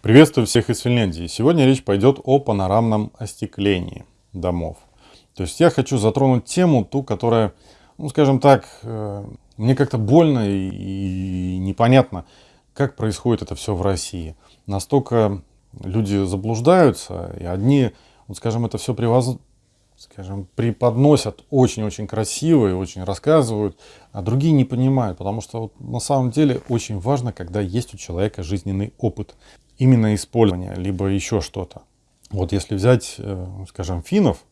Приветствую всех из Финляндии. Сегодня речь пойдет о панорамном остеклении домов. То есть я хочу затронуть тему, ту, которая, ну скажем так, э, мне как-то больно и непонятно, как происходит это все в России. Настолько люди заблуждаются, и одни, вот скажем, это все привоз... скажем, преподносят очень-очень красиво и очень рассказывают, а другие не понимают, потому что вот на самом деле очень важно, когда есть у человека жизненный опыт именно использования, либо еще что-то. Вот если взять, э, скажем, финнов,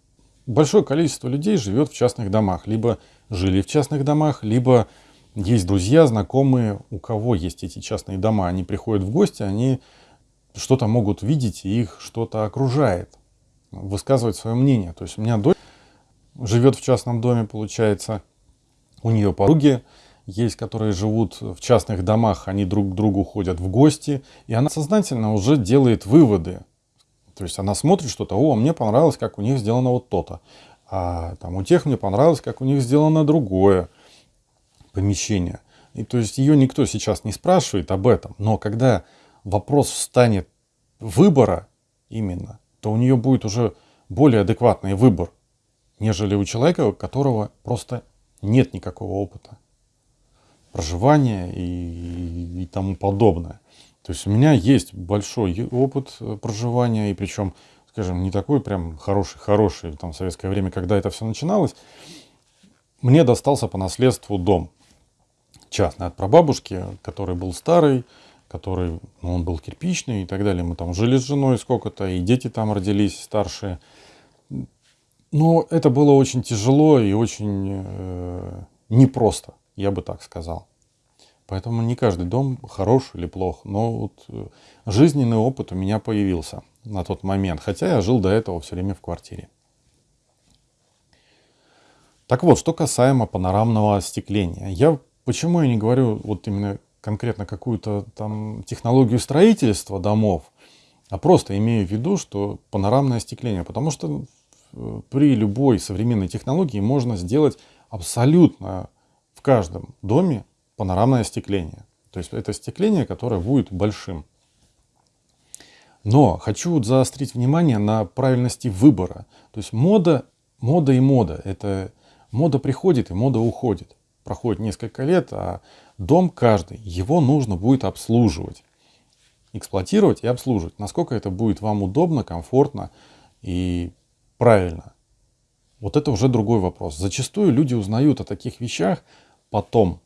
большое количество людей живет в частных домах, либо жили в частных домах, либо есть друзья, знакомые, у кого есть эти частные дома. Они приходят в гости, они что-то могут видеть, и их что-то окружает, высказывать свое мнение. То есть у меня дочь живет в частном доме, получается, у нее подруги есть, которые живут в частных домах, они друг к другу ходят в гости, и она сознательно уже делает выводы. То есть она смотрит что-то, о, мне понравилось, как у них сделано вот то-то, а там у тех мне понравилось, как у них сделано другое помещение. И то есть ее никто сейчас не спрашивает об этом, но когда вопрос встанет выбора именно, то у нее будет уже более адекватный выбор, нежели у человека, у которого просто нет никакого опыта проживания и, и тому подобное. То есть у меня есть большой опыт э, проживания, и причем, скажем, не такой прям хороший-хороший, там, в советское время, когда это все начиналось. Мне достался по наследству дом частный от прабабушки, который был старый, который, ну, он был кирпичный и так далее. Мы там жили с женой сколько-то, и дети там родились старшие. Но это было очень тяжело и очень э, непросто я бы так сказал. Поэтому не каждый дом хорош или плох, но вот э, жизненный опыт у меня появился на тот момент, хотя я жил до этого все время в квартире. Так вот, что касаемо панорамного остекления. Я почему я не говорю вот именно конкретно какую-то там технологию строительства домов, а просто имею в виду, что панорамное остекление, потому что э, при любой современной технологии можно сделать абсолютно каждом доме панорамное остекление. То есть это остекление, которое будет большим. Но хочу заострить внимание на правильности выбора. То есть мода, мода и мода. Это мода приходит и мода уходит. Проходит несколько лет, а дом каждый, его нужно будет обслуживать. Эксплуатировать и обслуживать. Насколько это будет вам удобно, комфортно и правильно. Вот это уже другой вопрос. Зачастую люди узнают о таких вещах потом.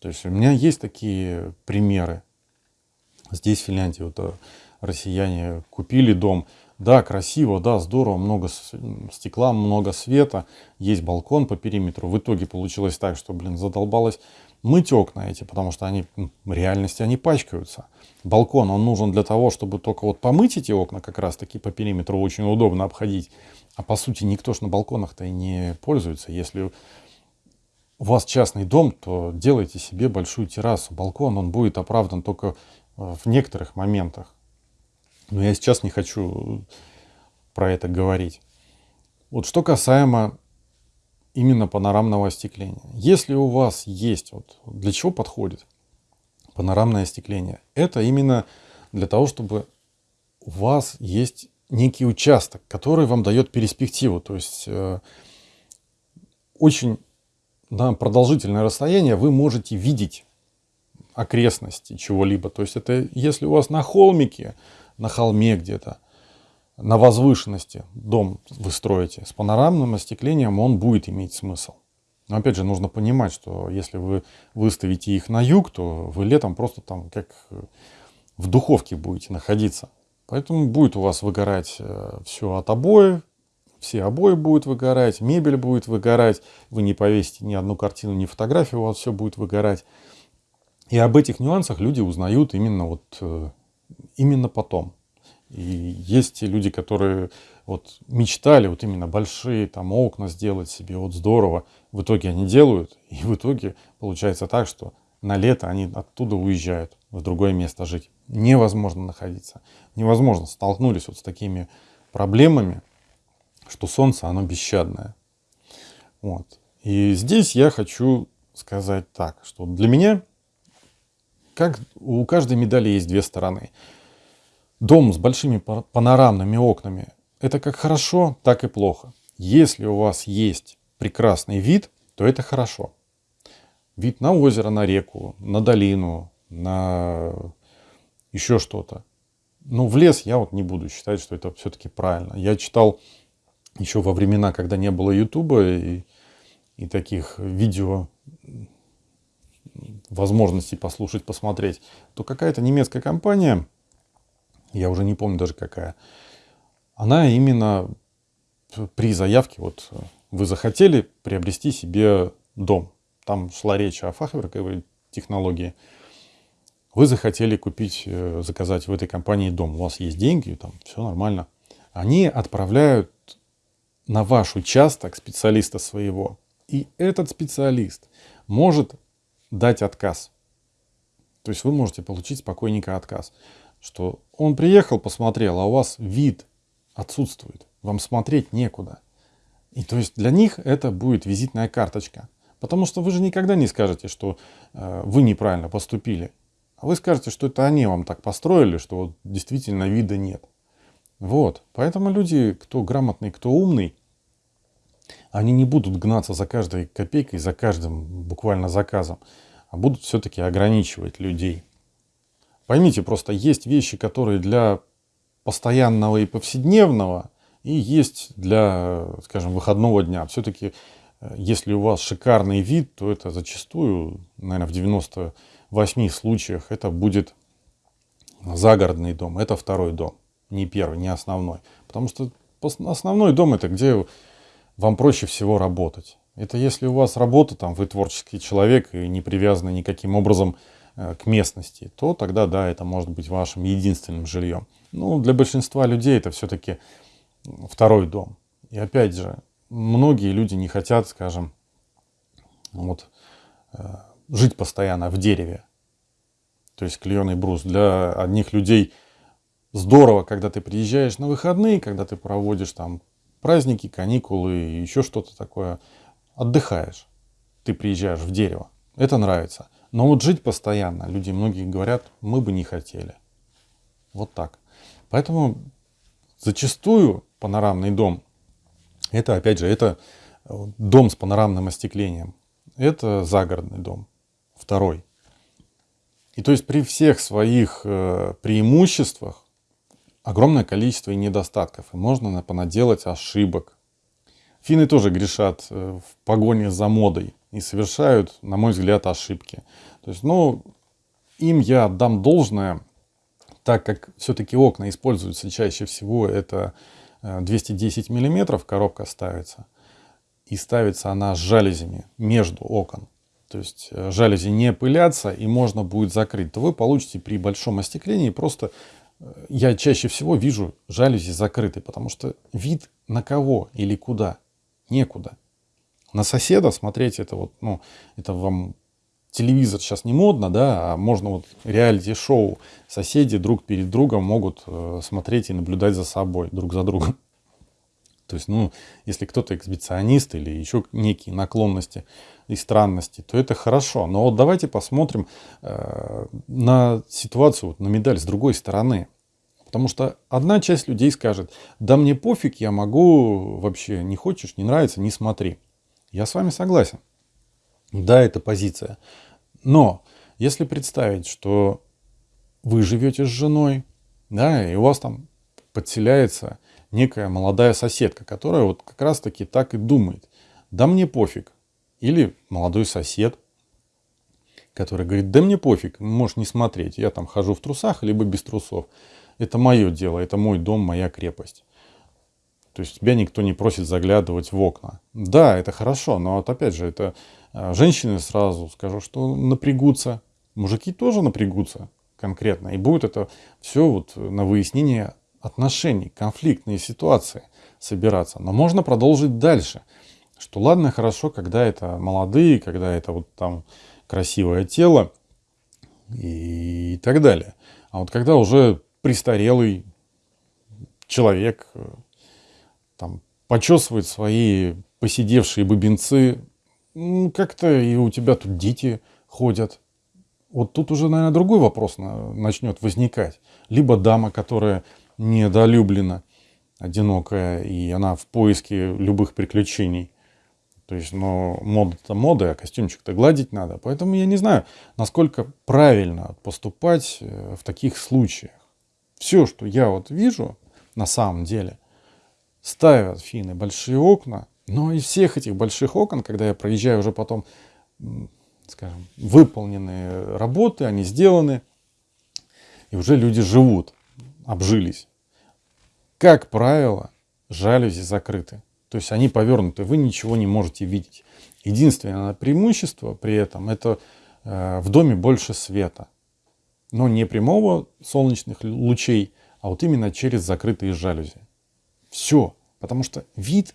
То есть у меня есть такие примеры. Здесь, в Финляндии, вот э, россияне купили дом. Да, красиво, да, здорово, много стекла, много света, есть балкон по периметру. В итоге получилось так, что, блин, задолбалось мыть окна эти, потому что они в реальности они пачкаются. Балкон, он нужен для того, чтобы только вот помыть эти окна как раз таки по периметру очень удобно обходить. А по сути никто ж на балконах-то и не пользуется. Если у вас частный дом, то делайте себе большую террасу. Балкон, он будет оправдан только э, в некоторых моментах. Но я сейчас не хочу про это говорить. Вот что касаемо именно панорамного остекления. Если у вас есть, вот для чего подходит панорамное остекление? Это именно для того, чтобы у вас есть некий участок, который вам дает перспективу. То есть э, очень на продолжительное расстояние вы можете видеть окрестности чего-либо. То есть это если у вас на холмике, на холме где-то, на возвышенности дом вы строите, с панорамным остеклением он будет иметь смысл. Но опять же, нужно понимать, что если вы выставите их на юг, то вы летом просто там как в духовке будете находиться. Поэтому будет у вас выгорать э, все от обоев, все обои будут выгорать, мебель будет выгорать, вы не повесите ни одну картину, ни фотографию, у вас все будет выгорать. И об этих нюансах люди узнают именно вот э, именно потом. И есть люди, которые вот мечтали вот именно большие там окна сделать себе, вот здорово. В итоге они делают, и в итоге получается так, что на лето они оттуда уезжают в другое место жить. Невозможно находиться. Невозможно. Столкнулись вот с такими проблемами, что солнце, оно бесщадное. Вот. И здесь я хочу сказать так, что для меня, как у каждой медали есть две стороны. Дом с большими панорамными окнами – это как хорошо, так и плохо. Если у вас есть прекрасный вид, то это хорошо. Вид на озеро, на реку, на долину, на еще что-то. Но в лес я вот не буду считать, что это все-таки правильно. Я читал еще во времена, когда не было Ютуба и, и таких видео возможностей послушать, посмотреть, то какая-то немецкая компания, я уже не помню даже какая, она именно при заявке, вот вы захотели приобрести себе дом, там шла речь о фахверковой технологии, вы захотели купить, э, заказать в этой компании дом, у вас есть деньги, там все нормально. Они отправляют на ваш участок специалиста своего. И этот специалист может дать отказ. То есть вы можете получить спокойненько отказ. Что он приехал, посмотрел, а у вас вид отсутствует. Вам смотреть некуда. И то есть для них это будет визитная карточка. Потому что вы же никогда не скажете, что э, вы неправильно поступили. А вы скажете, что это они вам так построили, что вот действительно вида нет. Вот. Поэтому люди, кто грамотный, кто умный, они не будут гнаться за каждой копейкой, за каждым буквально заказом, а будут все-таки ограничивать людей. Поймите, просто есть вещи, которые для постоянного и повседневного, и есть для, скажем, выходного дня. Все-таки, э, если у вас шикарный вид, то это зачастую, наверное, в 98 случаях это будет загородный дом, это второй дом, не первый, не основной. Потому что основной дом это где вам проще всего работать. Это если у вас работа, там, вы творческий человек и не привязаны никаким образом э, к местности, то тогда, да, это может быть вашим единственным жильем. Ну, для большинства людей это все-таки второй дом. И опять же, многие люди не хотят, скажем, вот, э, жить постоянно в дереве. То есть клееный брус. Для одних людей здорово, когда ты приезжаешь на выходные, когда ты проводишь там праздники, каникулы еще что-то такое, отдыхаешь. Ты приезжаешь в дерево. Это нравится. Но вот жить постоянно, люди многие говорят, мы бы не хотели. Вот так. Поэтому зачастую панорамный дом, это опять же, это дом с панорамным остеклением. Это загородный дом. Второй. И то есть при всех своих э, преимуществах огромное количество и недостатков, и можно понаделать ошибок. Финны тоже грешат э, в погоне за модой и совершают, на мой взгляд, ошибки. То есть, ну, им я отдам должное, так как все-таки окна используются чаще всего, это 210 э, миллиметров коробка ставится, и ставится она с жалюзями между окон. То есть э, жалюзи не пылятся и можно будет закрыть, то вы получите при большом остеклении просто я чаще всего вижу жалюзи закрыты, потому что вид на кого или куда некуда. На соседа смотреть это вот, ну, это вам телевизор сейчас не модно, да, а можно вот реалити-шоу. Соседи друг перед другом могут э, смотреть и наблюдать за собой, друг за другом. То есть, ну, если кто-то эксбиционист или еще некие наклонности и странности, то это хорошо. Но вот давайте посмотрим э, на ситуацию, вот, на медаль с другой стороны. Потому что одна часть людей скажет, да мне пофиг, я могу вообще, не хочешь, не нравится, не смотри. Я с вами согласен. Да, это позиция. Но если представить, что вы живете с женой, да, и у вас там подселяется некая молодая соседка, которая вот как раз таки так и думает. Да мне пофиг. Или молодой сосед, который говорит, да мне пофиг, можешь не смотреть, я там хожу в трусах, либо без трусов это мое дело, это мой дом, моя крепость. То есть тебя никто не просит заглядывать в окна. Да, это хорошо, но вот опять же, это а, женщины сразу скажу, что напрягутся. Мужики тоже напрягутся конкретно. И будет это все вот на выяснение отношений, конфликтные ситуации собираться. Но можно продолжить дальше. Что ладно, хорошо, когда это молодые, когда это вот там красивое тело и так далее. А вот когда уже престарелый человек э, там, почесывает свои посидевшие бубенцы, ну, как-то и у тебя тут дети ходят. вот тут уже, наверное, другой вопрос начнет возникать. Либо дама, которая недолюблена, одинокая, и она в поиске любых приключений. То есть, но мода-то мода, а костюмчик-то гладить надо. Поэтому я не знаю, насколько правильно поступать э, в таких случаях. Все, что я вот вижу на самом деле, ставят финны большие окна, но из всех этих больших окон, когда я проезжаю уже потом, скажем, выполненные работы, они сделаны, и уже люди живут, обжились. Как правило, жалюзи закрыты. То есть они повернуты, вы ничего не можете видеть. Единственное преимущество при этом это э, в доме больше света. Но не прямого солнечных лучей, а вот именно через закрытые жалюзи. Все. Потому что вид,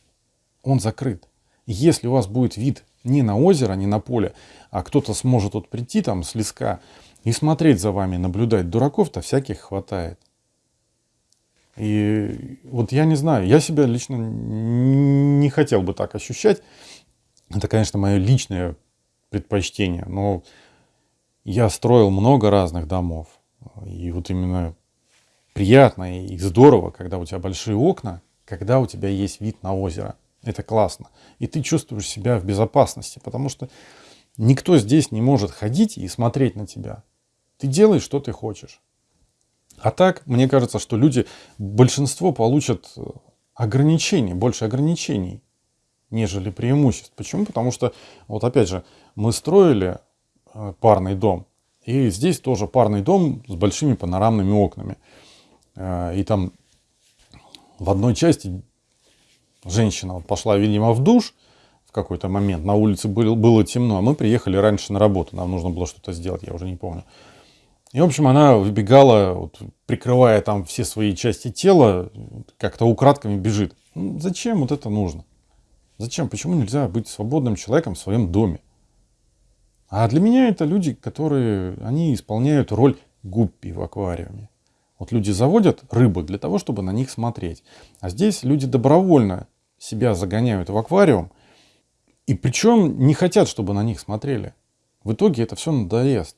он закрыт. если у вас будет вид не на озеро, не на поле, а кто-то сможет вот прийти там с леска и смотреть за вами, наблюдать, дураков-то всяких хватает. И вот я не знаю, я себя лично не хотел бы так ощущать. Это, конечно, мое личное предпочтение, но я строил много разных домов. И вот именно приятно и здорово, когда у тебя большие окна, когда у тебя есть вид на озеро. Это классно. И ты чувствуешь себя в безопасности, потому что никто здесь не может ходить и смотреть на тебя. Ты делаешь, что ты хочешь. А так, мне кажется, что люди, большинство получат э, ограничений, больше ограничений, нежели преимуществ. Почему? Потому что, вот опять же, мы строили э, парный дом, и здесь тоже парный дом с большими панорамными окнами. Э, и там в одной части женщина вот пошла, видимо, в душ в какой-то момент, на улице было, было темно, а мы приехали раньше на работу, нам нужно было что-то сделать, я уже не помню. И, в общем, она выбегала, вот, прикрывая там все свои части тела, как-то украдками бежит. Ну, зачем вот это нужно? Зачем? Почему нельзя быть свободным человеком в своем доме? А для меня это люди, которые, они исполняют роль гуппи в аквариуме. Вот люди заводят рыбу для того, чтобы на них смотреть. А здесь люди добровольно себя загоняют в аквариум. И причем не хотят, чтобы на них смотрели. В итоге это все надоест.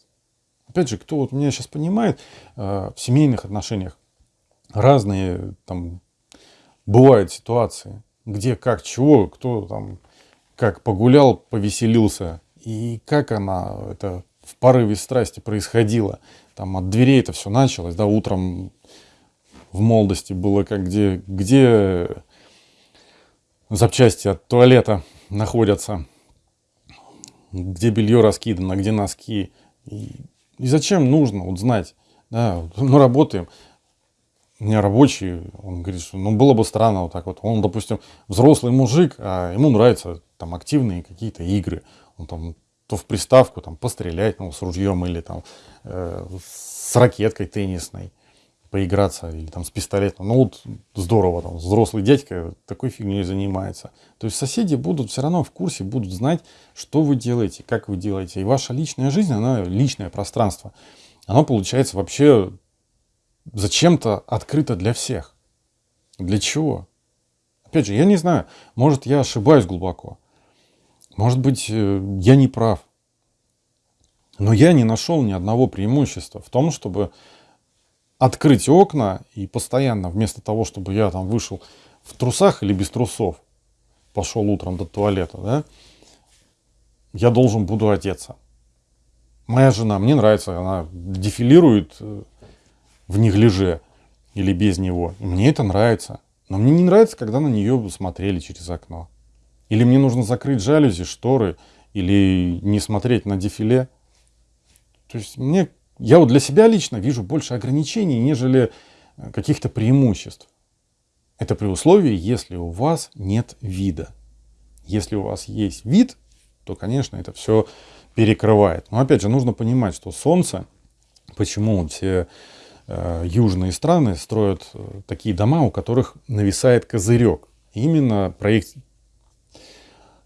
Опять же, кто вот меня сейчас понимает, э, в семейных отношениях разные там бывают ситуации, где как чего, кто там как погулял, повеселился, и как она это в порыве страсти происходило. Там от дверей это все началось, да, утром в молодости было как где, где запчасти от туалета находятся, где белье раскидано, где носки. И и зачем нужно вот знать? Да, мы работаем. У меня рабочий, он говорит, что ну было бы странно вот так вот. Он, допустим, взрослый мужик, а ему нравятся там активные какие-то игры. Он там то в приставку там пострелять, ну, с ружьем или там э, с ракеткой теннисной поиграться или там с пистолетом. Ну вот здорово, там взрослый дядька такой фигней занимается. То есть соседи будут все равно в курсе, будут знать, что вы делаете, как вы делаете. И ваша личная жизнь, она личное пространство. Оно получается вообще зачем-то открыто для всех. Для чего? Опять же, я не знаю, может я ошибаюсь глубоко. Может быть, э, я не прав. Но я не нашел ни одного преимущества в том, чтобы открыть окна и постоянно, вместо того, чтобы я там вышел в трусах или без трусов, пошел утром до туалета, да, я должен буду одеться. Моя жена, мне нравится, она дефилирует э, в неглиже или без него. Мне это нравится. Но мне не нравится, когда на нее смотрели через окно. Или мне нужно закрыть жалюзи, шторы, или не смотреть на дефиле. То есть мне я вот для себя лично вижу больше ограничений, нежели э, каких-то преимуществ. Это при условии, если у вас нет вида. Если у вас есть вид, то, конечно, это все перекрывает. Но опять же, нужно понимать, что Солнце, почему все э, южные страны строят э, такие дома, у которых нависает козырек. Именно проект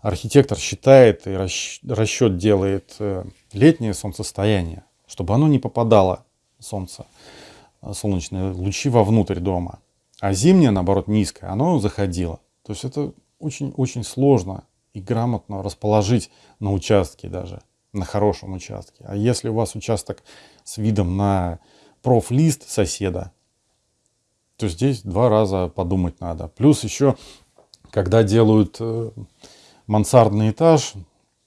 архитектор считает и расчет делает э, летнее солнцестояние чтобы оно не попадало, солнце, солнечные лучи вовнутрь дома. А зимнее, наоборот, низкое, оно заходило. То есть это очень-очень сложно и грамотно расположить на участке даже. на хорошем участке. А если у вас участок с видом на профлист соседа, то здесь два раза подумать надо. Плюс еще, когда делают э, мансардный этаж,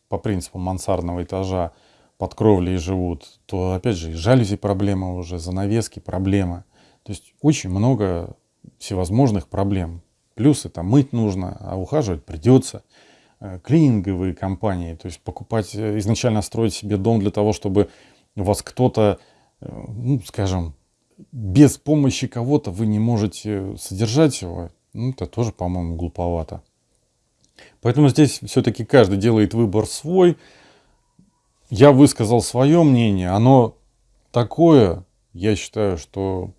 по принципу мансардного этажа, под кровлей живут, то опять же жалюзи проблема уже, занавески проблема. То есть очень много всевозможных проблем. Плюс это мыть нужно, а ухаживать придется. Э, клининговые компании, то есть покупать, э, изначально строить себе дом для того, чтобы вас кто-то, э, ну, скажем, без помощи кого-то вы не можете содержать его, ну, это тоже, по-моему, глуповато. Поэтому здесь все-таки каждый делает выбор свой. Я высказал свое мнение, оно такое, я считаю, что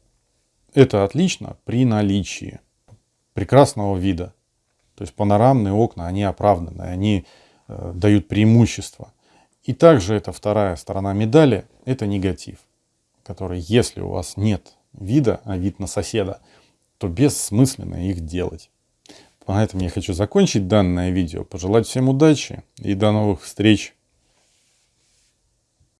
это отлично при наличии прекрасного вида. То есть панорамные окна, они оправданы, они э, дают преимущество. И также это вторая сторона медали, это негатив, который, если у вас нет вида, а вид на соседа, то бессмысленно их делать. На этом я хочу закончить данное видео. Пожелать всем удачи и до новых встреч.